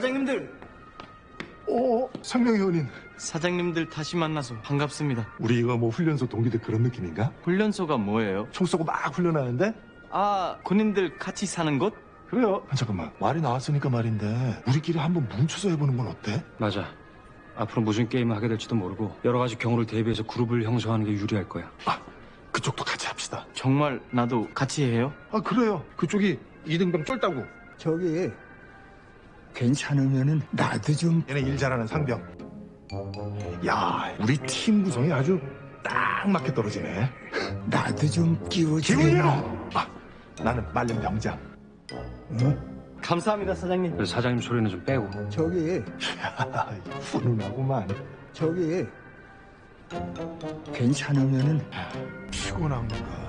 사장님들, 오, 상명이 의원님. 사장님들 다시 만나서 반갑습니다. 우리가 뭐 훈련소 동기들 그런 느낌인가? 훈련소가 뭐예요? 총 쏘고 막 훈련하는데? 아, 군인들 같이 사는 곳? 그래요. 아, 잠깐만. 말이 나왔으니까 말인데 우리끼리 한번 뭉쳐서 해보는 건 어때? 맞아. 앞으로 무슨 게임을 하게 될지도 모르고 여러 가지 경우를 대비해서 그룹을 형성하는 게 유리할 거야. 아, 그쪽도 같이 합시다. 정말 나도 같이 해요? 아, 그래요. 그쪽이 이등병 쫄다고. 저기 괜찮으면은 나도 좀 얘네 일 잘하는 상병. 야, 우리 팀 구성이 아주 딱 맞게 떨어지네. 나도 좀 끼워주려. 아, 나는 말년 병장. 감사합니다, 사장님. 사장님 소리는 좀 빼고. 저기 아, 훈훈하구만. 저기 괜찮으면은 피곤한 가.